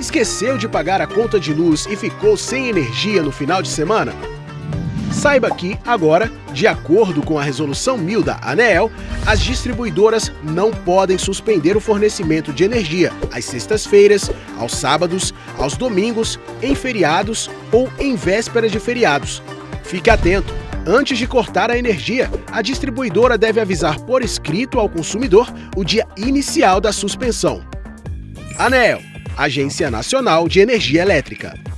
Esqueceu de pagar a conta de luz e ficou sem energia no final de semana? Saiba que, agora, de acordo com a Resolução 1000 da ANEEL, as distribuidoras não podem suspender o fornecimento de energia às sextas-feiras, aos sábados, aos domingos, em feriados ou em véspera de feriados. Fique atento! Antes de cortar a energia, a distribuidora deve avisar por escrito ao consumidor o dia inicial da suspensão. ANEEL Agência Nacional de Energia Elétrica.